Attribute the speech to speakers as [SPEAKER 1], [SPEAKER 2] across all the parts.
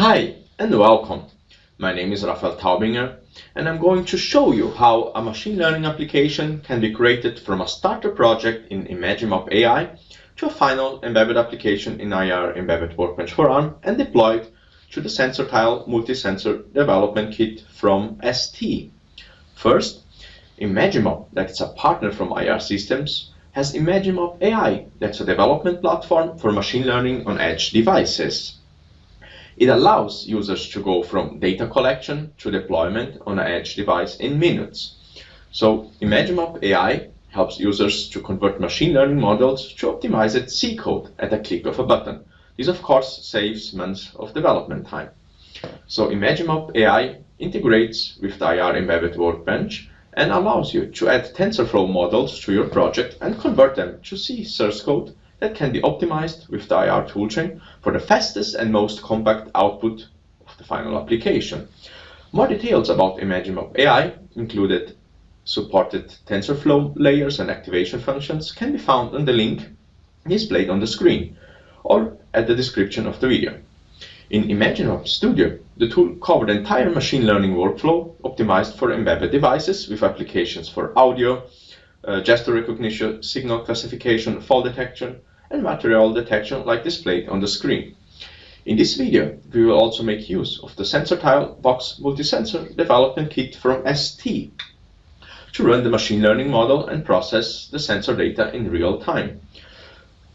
[SPEAKER 1] Hi and welcome. My name is Rafael Taubinger and I'm going to show you how a machine learning application can be created from a starter project in Imagimob AI to a final embedded application in IAR Embedded Workbench for ARM and deployed to the SensorTile multi-sensor development kit from ST. First, Imagimob, that's a partner from IAR Systems, has Imagimob AI, that's a development platform for machine learning on edge devices. It allows users to go from data collection to deployment on an edge device in minutes. So Imagimob AI helps users to convert machine learning models to optimize its C code at a click of a button. This, of course, saves months of development time. So Imagimob AI integrates with the IAR embedded workbench and allows you to add TensorFlow models to your project and convert them to C source code that can be optimized with the IAR toolchain for the fastest and most compact output of the final application. More details about Imagimob AI, included supported TensorFlow layers and activation functions, can be found on the link displayed on the screen or at the description of the video. In Imagimob Studio, the tool covered the entire machine learning workflow optimized for embedded devices with applications for audio, uh, gesture recognition, signal classification, fall detection, and material detection like displayed on the screen. In this video, we will also make use of the SensorTile Box Multi-Sensor Development Kit from ST to run the machine learning model and process the sensor data in real time.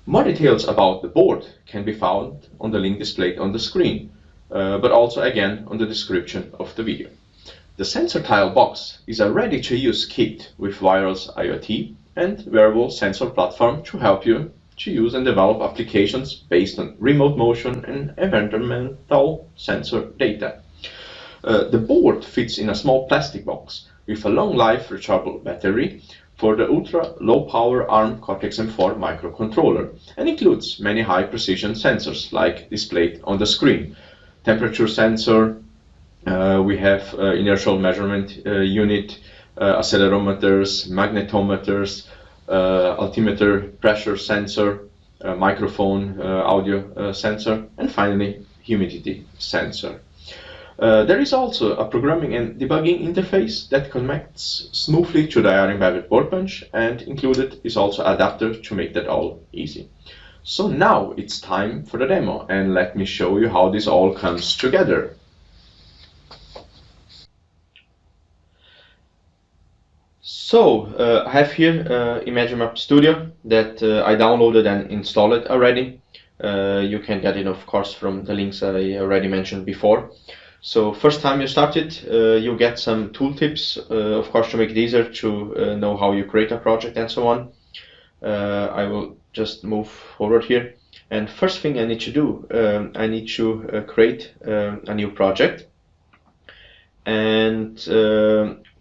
[SPEAKER 1] More details about the board can be found on the link displayed on the screen, uh, but also again on the description of the video. The SensorTile box is a ready-to-use kit with wireless IoT and wearable sensor platform to help you to use and develop applications based on remote motion and environmental sensor data. Uh, the board fits in a small plastic box with a long life rechargeable battery for the ultra low power ARM Cortex M4 microcontroller and includes many high precision sensors like displayed on the screen. Temperature sensor, uh, we have uh, inertial measurement uh, unit, uh, accelerometers, magnetometers, altimeter pressure sensor, uh, microphone uh, audio sensor, and finally humidity sensor. Uh, there is also a programming and debugging interface that connects smoothly to the IAR embedded workbench and included is also adapter to make that all easy. So now it's time for the demo and let me show you how this all comes together. So uh, I have here uh, Studio that uh, I downloaded and installed already. Uh, you can get it of course from the links I already mentioned before. So first time you start it, uh, you get some tooltips, uh, of course to make it easier to know how you create a project and so on. I will just move forward here. And first thing I need to do, um, I need to create a new project and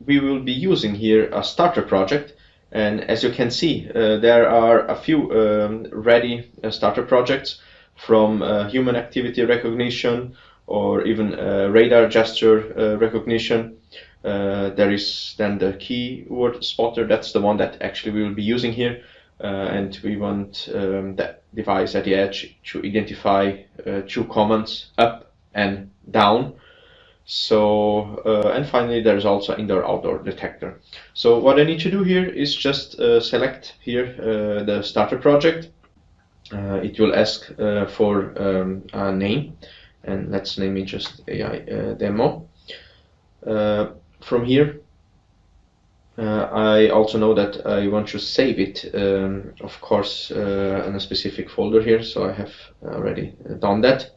[SPEAKER 1] we will be using here a starter project. And as you can see uh, there are a few um, ready uh, starter projects from uh, human activity recognition or even radar gesture recognition. There is then the keyword spotter. That's the one that actually we will be using here. And we want um, that device at the edge to identify two commands up and down so, uh, and finally, there's also indoor-outdoor detector. So what I need to do here is just uh, select here uh, the starter project. Uh, it will ask uh, for um, a name, and let's name it just AI uh, demo. from here, I also know that I want to save it, um, of course, in a specific folder here, so I have already done that.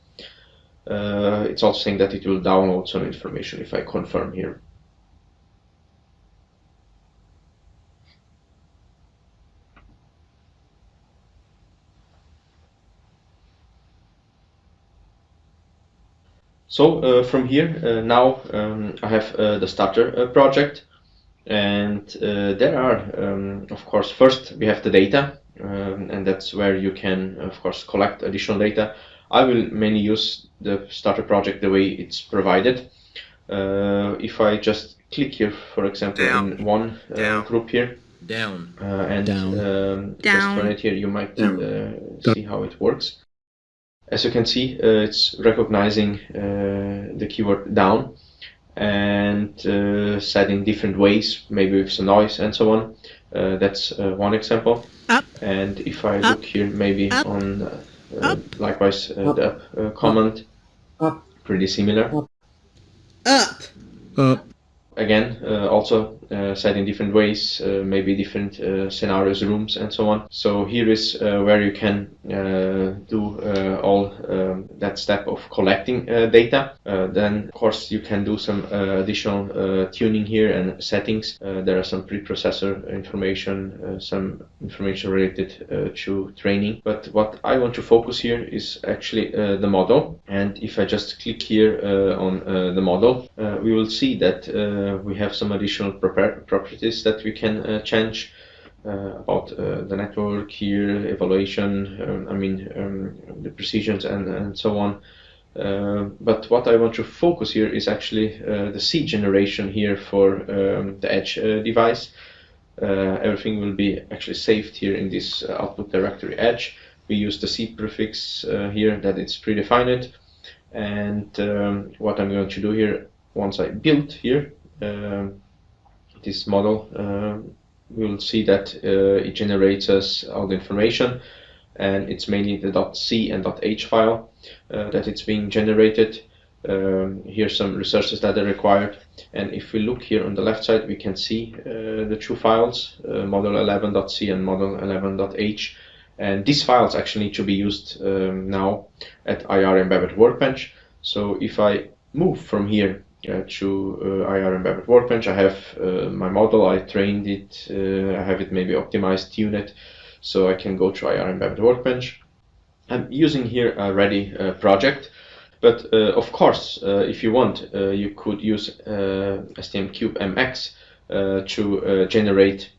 [SPEAKER 1] Uh, it's also saying that it will download some information if I confirm here. So uh, from here, uh, now um, I have uh, the starter uh, project and uh, there are, um, of course, first we have the data um, and that's where you can, of course, collect additional data. I will mainly use the starter project the way it's provided. Uh, if I just click here, for example, down. in one uh, group here,
[SPEAKER 2] down,
[SPEAKER 1] uh, and
[SPEAKER 2] down.
[SPEAKER 1] Um,
[SPEAKER 3] down.
[SPEAKER 1] just run it here, you might uh, see how it works. As you can see, uh, it's recognizing uh, the keyword down and uh, set in different ways, maybe with some noise and so on. Uh, that's uh, one example.
[SPEAKER 2] Up.
[SPEAKER 1] And if I
[SPEAKER 2] Up.
[SPEAKER 1] look here, maybe
[SPEAKER 2] Up.
[SPEAKER 1] on uh,
[SPEAKER 2] Up.
[SPEAKER 1] likewise uh,
[SPEAKER 3] Up.
[SPEAKER 1] the up uh, command,
[SPEAKER 3] Up.
[SPEAKER 1] pretty similar.
[SPEAKER 2] up,
[SPEAKER 3] up,
[SPEAKER 1] Again, uh, also set in different ways, uh, maybe different uh, scenarios, rooms, and so on. So here is uh, where you can uh, do uh, all um, that step of collecting uh, data. Uh, then, of course, you can do some uh, additional uh, tuning here and settings. Uh, there are some preprocessor information, uh, some information related uh, to training. But what I want to focus here is actually uh, the model. And if I just click here uh, on uh, the model, uh, we will see that uh, we have some additional proper- properties that we can uh, change. Uh, about uh, the network here, evaluation, um, I mean, um, the precisions and, and so on. Uh, but what I want to focus here is actually the seed generation here for um, the Edge device. Everything will be actually saved here in this output directory Edge. We use the seed prefix here that it's predefined. And um, what I'm going to do here, once I build here um, this model, um, we will see that uh, it generates us all the information and it's mainly the .c and .h file uh, that it's being generated. Um, here's some resources that are required. And if we look here on the left side we can see uh, the two files uh, model11.c and model11.h and these files actually need to be used um, now at IAR Embedded Workbench. So if I move from here uh, to uh, IAR Embedded Workbench. I have uh, my model, I trained it, uh, I have it maybe optimized, tune it, so I can go to IAR Embedded Workbench. I'm using here a ready uh, project, but uh, of course, if you want, you could use STM Cube MX to generate,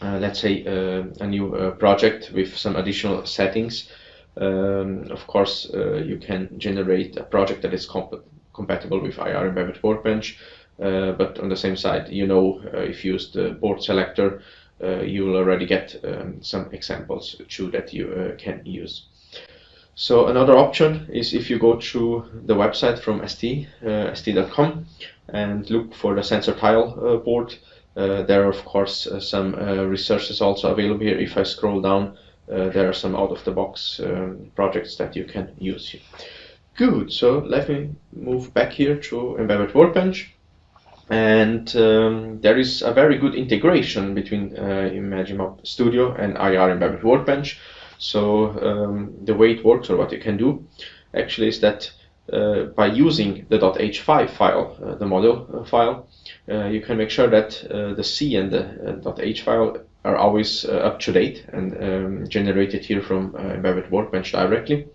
[SPEAKER 1] let's say, a new project with some additional settings. Um, of course, you can generate a project that is comp compatible with IAR Embedded Workbench, uh, but on the same side, you know, uh, if you use the board selector, uh, you will already get um, some examples too that you can use. So another option is if you go to the website from ST, uh, st.com, and look for the sensor tile uh, board. Uh, there are of course some resources also available here. If I scroll down, there are some out-of-the-box um, projects that you can use here. Good, so let me move back here to Embedded Workbench. And um, there is a very good integration between uh, Imagimob Studio and IAR Embedded Workbench. So um, the way it works or what you can do actually is that uh, by using the .h5 file, uh, the model uh, file, uh, you can make sure that uh, the C and the .h file are always up to date and um, generated here from Embedded Workbench directly.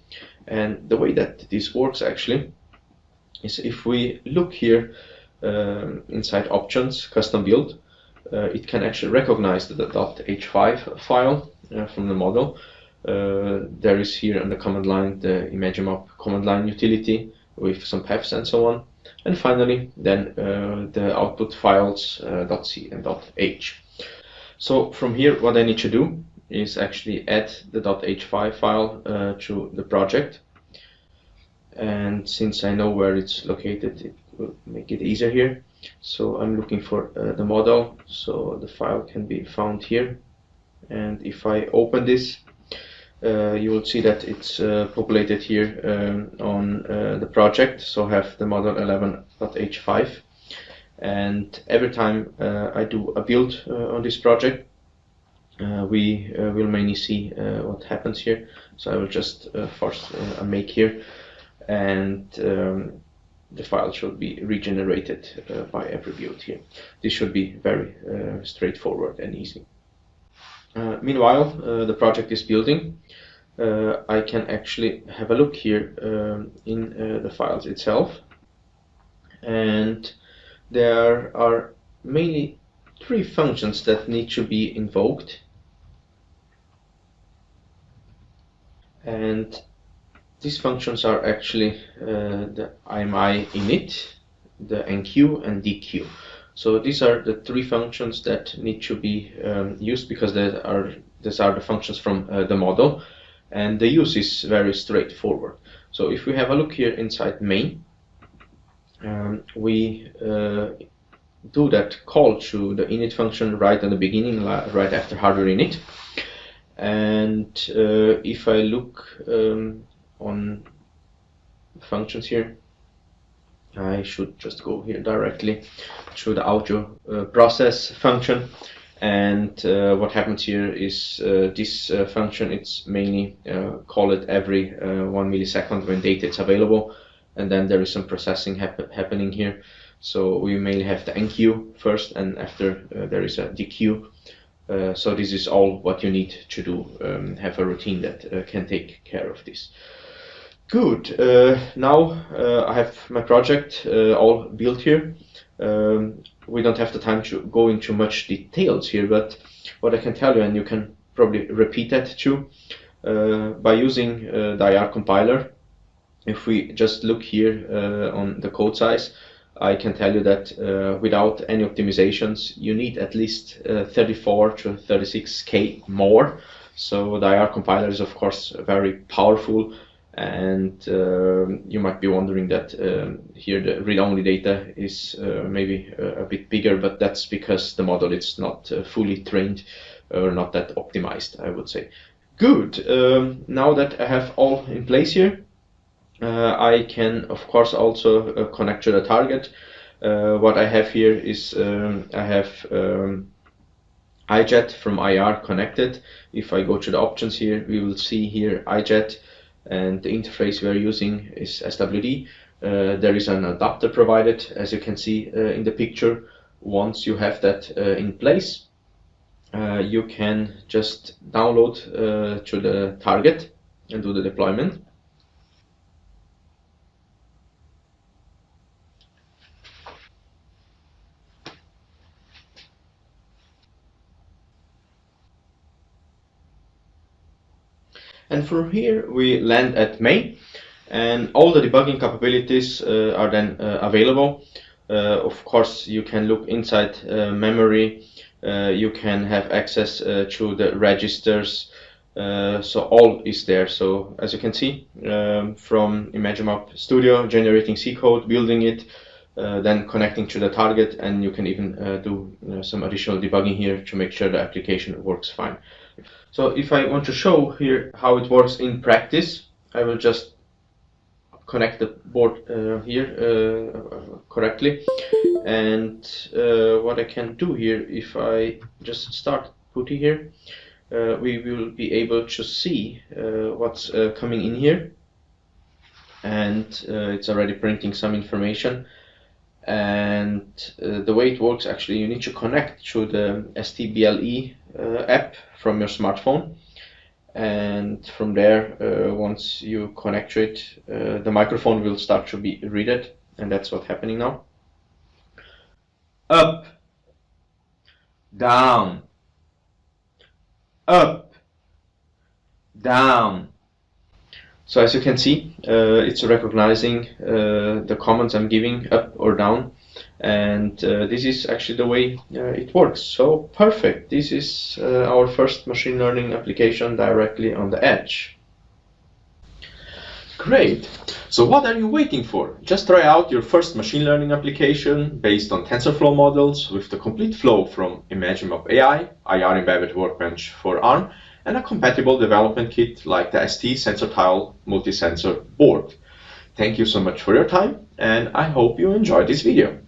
[SPEAKER 1] And the way that this works actually is if we look here um, inside options, custom build, uh, it can actually recognize the .h5 file uh, from the model. Uh, there is here on the command line the Imagimob command line utility with some paths and so on. And finally, then uh, the output files uh, .c and .h. So from here, what I need to do is actually add the .h5 file uh, to the project. And since I know where it's located, it will make it easier here. So I'm looking for uh, the model, so the file can be found here. And if I open this, uh, you will see that it's uh, populated here um, on uh, the project. So I have the model 11.h5. And every time uh, I do a build uh, on this project, we will mainly see what happens here. So I will just force a make here and um, the file should be regenerated uh, by every build here. This should be very uh, straightforward and easy. Uh, meanwhile, uh, the project is building. Uh, I can actually have a look here um, in uh, the files itself and there are mainly three functions that need to be invoked and these functions are actually uh, the IMI init, the NQ, and DQ. So these are the three functions that need to be um, used because they are these are the functions from uh, the model. and the use is very straightforward. So if we have a look here inside main, um, we uh, do that call to the init function right at the beginning, right after hardware init. And uh, if I look um, on the functions here, I should just go here directly to the audio uh, process function. And uh, what happens here is uh, this uh, function it's mainly uh, call it every uh, one millisecond when data is available. And then there is some processing hap happening here. So we mainly have the enqueue first and after there is a dequeue so this is all what you need to do um, have a routine that can take care of this. Good. Now I have my project all built here. Um, we don't have the time to go into much details here, but what I can tell you, and you can probably repeat that too, uh, by using uh, the IAR compiler, if we just look here uh, on the code size, I can tell you that uh, without any optimizations, you need at least uh, 34 to 36k more. So the IAR compiler is of course very powerful and uh, you might be wondering that um, here the read-only data is uh, maybe a, a, bit bigger, but that's because the model is not uh, fully trained or not that optimized, I would say. Good. Um, now that I have all in place here, uh, I can of course also uh, connect to the target. Uh, what I have here is um, I have um, iJet from IAR connected. If I go to the options here, we will see here iJet and the interface we're using is SWD. Uh, there is an adapter provided, as you can see uh, in the picture. Once you have that uh, in place, uh, you can just download uh, to the target and do the deployment. And from here we land at main and all the debugging capabilities uh, are then uh, available. Uh, of course, you can look inside uh, memory, uh, you can have access uh, to the registers, so all is there. So as you can see um, from Imagimob Studio, generating C code, building it, then connecting to the target, and you can even do you know, some additional debugging here to make sure the application works fine. So if I want to show here how it works in practice, I will just connect the board uh, here uh, correctly. And uh, what I can do here, if I just start PuTTY here, uh, we will be able to see uh, what's uh, coming in here. And it's already printing some information and the way it works actually you need to connect to the STBLE uh, app from your smartphone. And from there uh, once you connect to it uh, the microphone will start to be read it and that's what's happening now. Up. Down. Up. Down. So as you can see, uh, it's recognizing uh, the commands I'm giving up or down. And uh, this is actually the way uh, it works. So perfect. This is uh, our first machine learning application directly on the edge. Great. So what are you waiting for? Just try out your first machine learning application based on TensorFlow models with the complete flow from Imagimob AI, IAR Embedded Workbench for ARM, and a compatible development kit like the ST SensorTile multi-sensor board. Thank you so much for your time, and I hope you enjoyed this video.